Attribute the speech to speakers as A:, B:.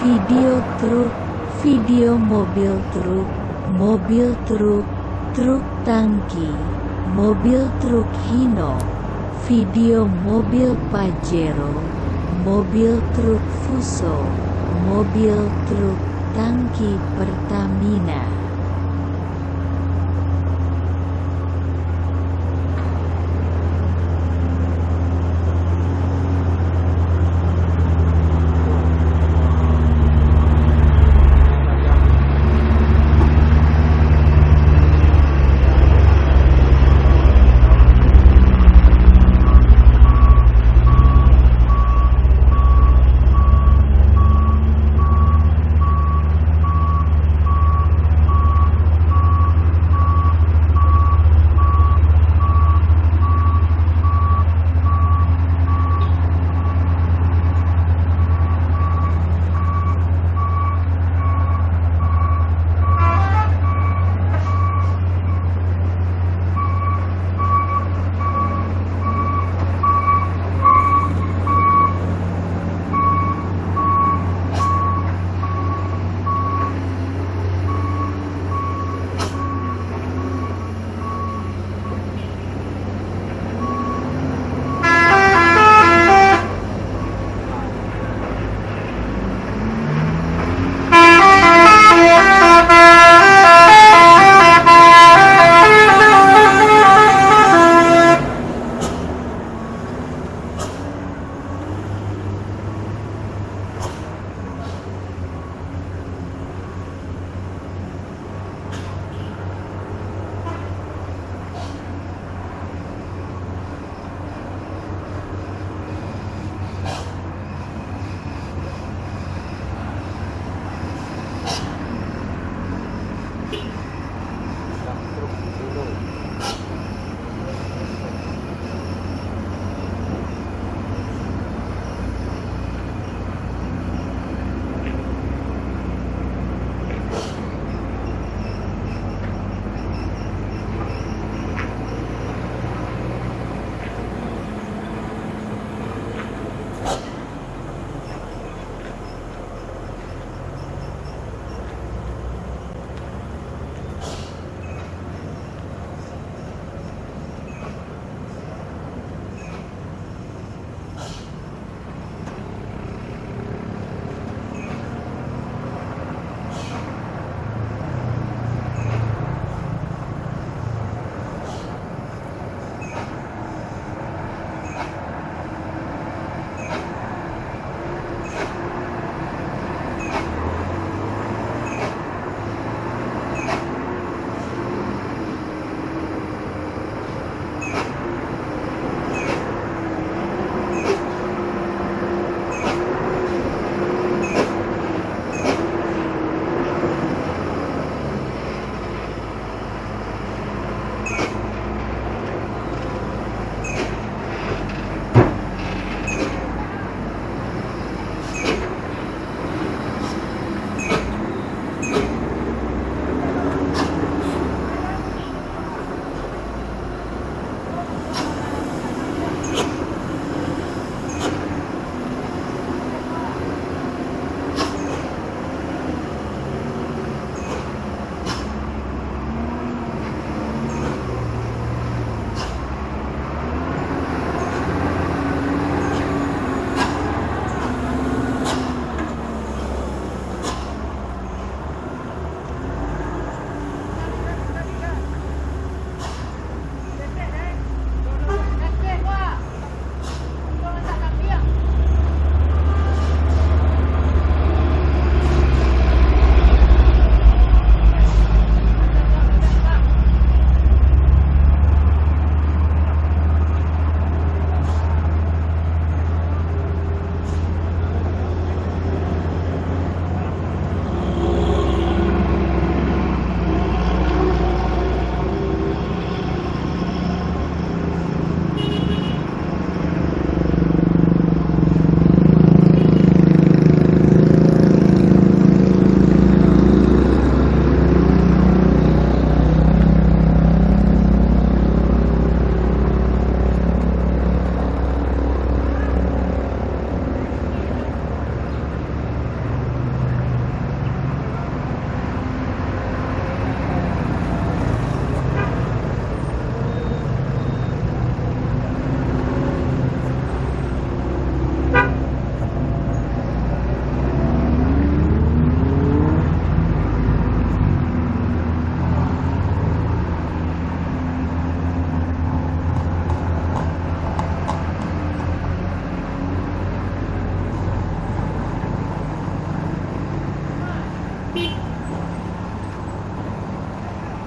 A: video truk, video mobil truk, mobil truk, truk tangki, mobil truk Hino, video mobil Pajero, mobil truk Fuso, mobil truk tangki Pertamina.